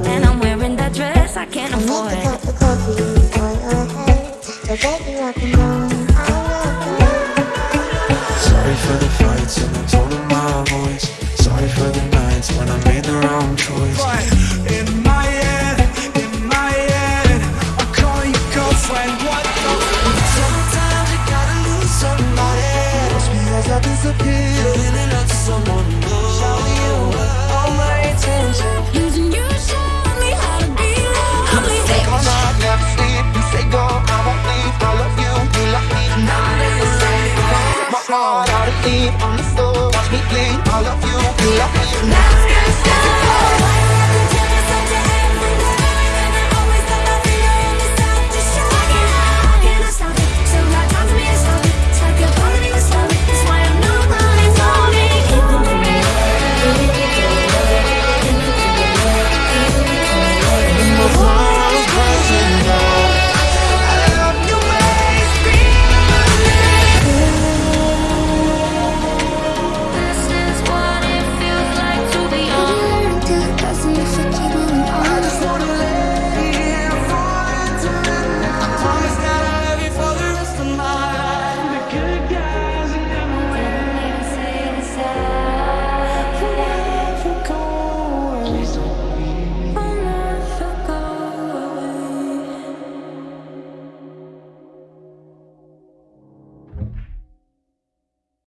And I'm wearing that dress I can't afford. I coffee for your head. Up and Sorry for the fights and the tone of my voice. Sorry for the nights when I made the wrong choice. all out of on the floor. Watch me clean all of you, you love me now.